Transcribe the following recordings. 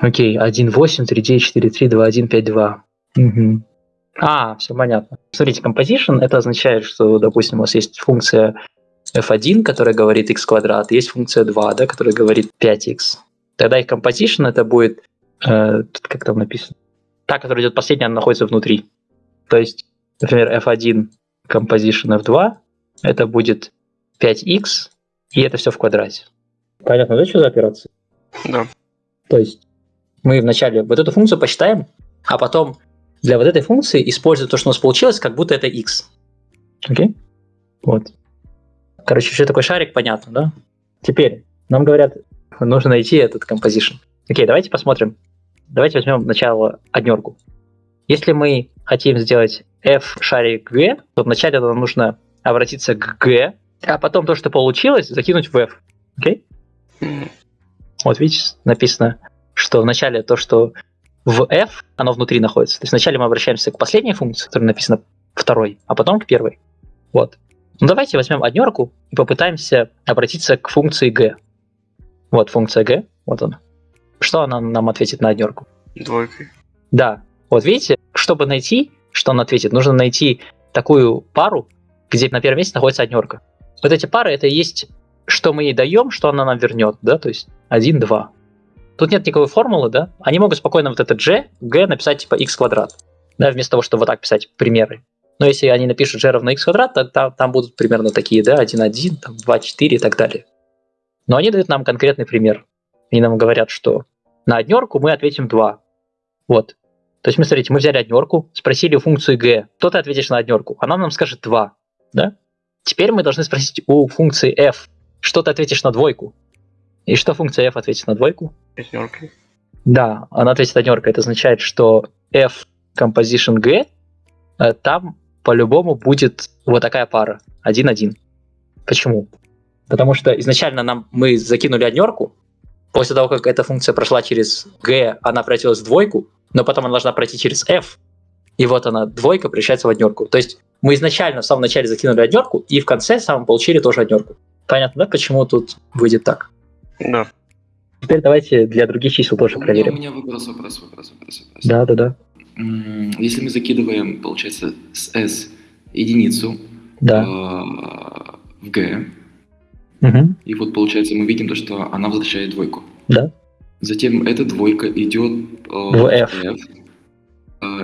Окей, 1, 8, 3, 9, 4, 3, 2, 1, 5, 2. Угу. А, все понятно. Смотрите, composition это означает, что, допустим, у вас есть функция f1, которая говорит x квадрат, есть функция 2, да, которая говорит 5x. Тогда их composition это будет, э, как там написано, та, которая идет последняя, она находится внутри. То есть, например, f1 composition f2 это будет 5x, и это все в квадрате. Понятно, да, что за операция? Да. То есть мы вначале вот эту функцию посчитаем, а потом для вот этой функции используем то, что у нас получилось, как будто это x. Окей? Вот. Короче, что такой шарик, понятно, да? Теперь нам говорят, нужно найти этот composition. Окей, давайте посмотрим. Давайте возьмем сначала однерку. Если мы хотим сделать f шарик g, то вначале нам нужно обратиться к g, а потом то, что получилось, закинуть в f. Окей? Вот видите, написано, что вначале то, что в f, оно внутри находится. То есть вначале мы обращаемся к последней функции, которая написана второй, а потом к первой. Вот. Ну давайте возьмем однерку и попытаемся обратиться к функции g. Вот функция g, вот она. Что она нам ответит на однерку? Двойкой. Да. Вот видите, чтобы найти, что он ответит, нужно найти такую пару, где на первом месте находится однерка. Вот эти пары это и есть, что мы ей даем, что она нам вернет, да, то есть 1, 2. Тут нет никакой формулы, да? Они могут спокойно вот это g, g написать типа x квадрат, да, вместо того, чтобы вот так писать примеры. Но если они напишут g равно x квадрат, то там, там будут примерно такие, да, 1, 1, там, 2, 4 и так далее. Но они дают нам конкретный пример. Они нам говорят, что на однерку мы ответим 2. Вот. То есть мы, смотрите, мы взяли однерку, спросили у функции g, кто ты ответишь на однерку? Она нам скажет 2. Да? Теперь мы должны спросить у функции f, что ты ответишь на двойку? И что функция f ответит на двойку? Пятеркой. Да, она ответит однеркой. Это означает, что f composition g, э, там по-любому будет вот такая пара. 1-1. Почему? Потому что изначально нам мы закинули однерку, после того, как эта функция прошла через g, она превратилась в двойку, но потом она должна пройти через f, и вот она, двойка превращается в однерку. То есть мы изначально в самом начале закинули однерку, и в конце самом получили тоже однерку. Понятно, да, почему тут выйдет так? Да. Теперь давайте для других чисел тоже У меня, у проверим. меня вопрос, вопрос, вопрос, вопрос, вопрос. Да, да, да. Если мы закидываем, получается, с S единицу Да. э, в G, Мгм. и вот получается мы видим то, что она возвращает двойку. Да. Затем эта двойка идет э, В F. э,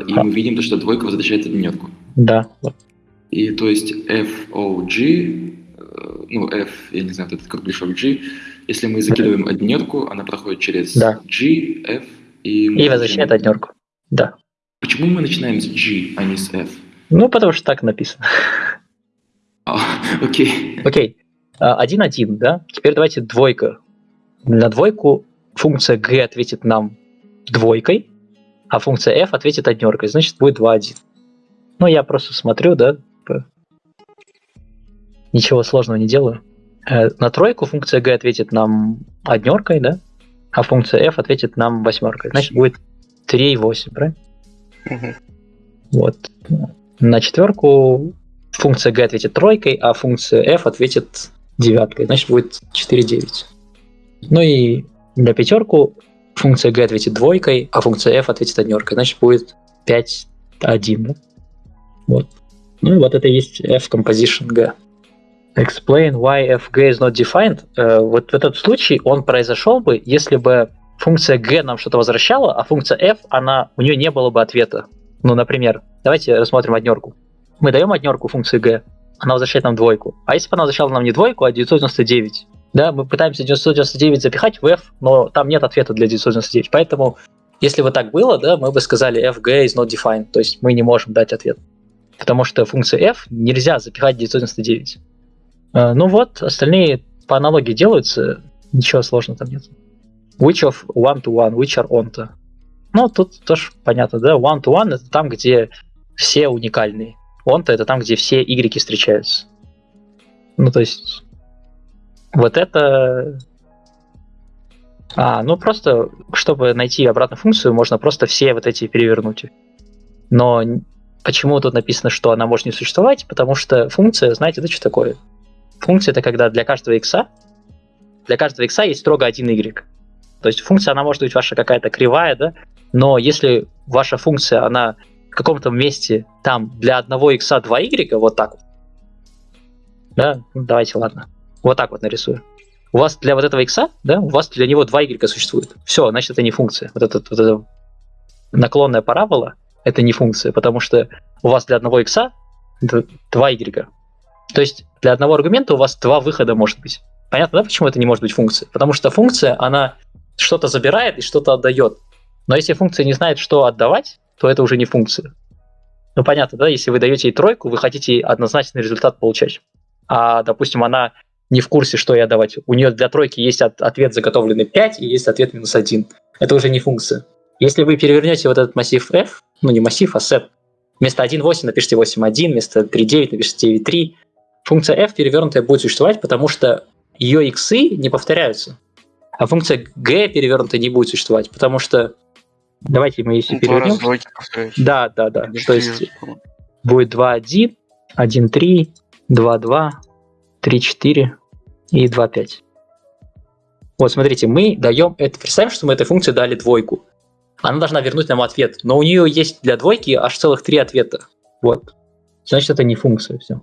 и А. мы видим то, что двойка возвращает однерку. Да. И то есть FOG, э, ну F, я не знаю, этот кругляшок G, если мы закидываем однерку, она проходит через Да. G, F и... И возвращает получаем- однерку. Да. Почему мы начинаем с G, а не с F? Ну, потому что так написано. А, окей. Окей. А, 1-1, да? Теперь давайте двойка. На двойку функция g ответит нам двойкой, а функция f ответит однеркой. Значит, будет 2-1. Ну, я просто смотрю, да? п- Ничего сложного не делаю. Э, На тройку функция g ответит нам однеркой, да? А функция f ответит нам восьмеркой. Значит, будет 3 и 8, правильно? Вот. На четверку функция g ответит тройкой, а функция f ответит девяткой. Значит, будет 4-9. Ну и на пятерку функция g ответит двойкой, а функция f ответит однеркой. Значит, будет 5-1. Да? Вот. Ну и вот это и есть f composition g. Explain why fg is not defined. Э, вот в этот случай он произошел бы, если бы функция g нам что-то возвращала, а функция f, она, у нее не было бы ответа. Ну, например, давайте рассмотрим однерку. Мы даем однерку функции g, она возвращает нам двойку. А если бы она возвращала нам не двойку, а 999? Да, мы пытаемся 999 запихать в f, но там нет ответа для 999. Поэтому, если бы так было, да, мы бы сказали fg is not defined, то есть мы не можем дать ответ. Потому что функции f нельзя запихать в 999. Э, Ну вот, остальные по аналогии делаются, ничего сложного там нет. Which of one-to-one, which are on-to. Ну, тут тоже понятно, да, one-to-one это там, где все уникальные. Он-то это там, где все y встречаются. Ну, то есть, вот это... А, ну просто, чтобы найти обратную функцию, можно просто все вот эти перевернуть. Но почему тут написано, что она может не существовать? Потому что функция, знаете, это что такое? Функция это когда для каждого x, для каждого x есть строго один y. То есть функция, она может быть ваша какая-то кривая, да, но если ваша функция, она в каком-то месте там для одного x 2 y, вот так вот, да, ну, давайте, ладно, вот так вот нарисую. У вас для вот этого x, да, у вас для него 2 y существует. Все, значит, это не функция. Вот, этот, вот эта наклонная парабола, это не функция, потому что у вас для одного x 2 y. То есть для одного аргумента у вас два выхода может быть. Понятно, да, почему это не может быть функция? Потому что функция, она что-то забирает и что-то отдает. Но если функция не знает, что отдавать, то это уже не функция. Ну, понятно, да? Если вы даете ей тройку, вы хотите однозначный результат получать. А, допустим, она не в курсе, что ей отдавать. У нее для тройки есть от, ответ заготовленный 5 и есть ответ минус 1. Это уже не функция. Если вы перевернете вот этот массив f, ну не массив, а set, вместо 1.8 напишите 8.1, вместо 3.9 напишите 9.3, функция f перевернутая будет существовать, потому что ее иксы не повторяются. А функция g перевернутая не будет существовать, потому что Давайте мы если перевернем. Да, да, да. То есть четыре, по-моему. будет 2.1, 1.3, 2.2, 3.4 и 2.5. Вот, смотрите, мы даем это. Представим, что мы этой функции дали двойку. Она должна вернуть нам ответ. Но у нее есть для двойки аж целых три ответа. Вот. Значит, это не функция. Все.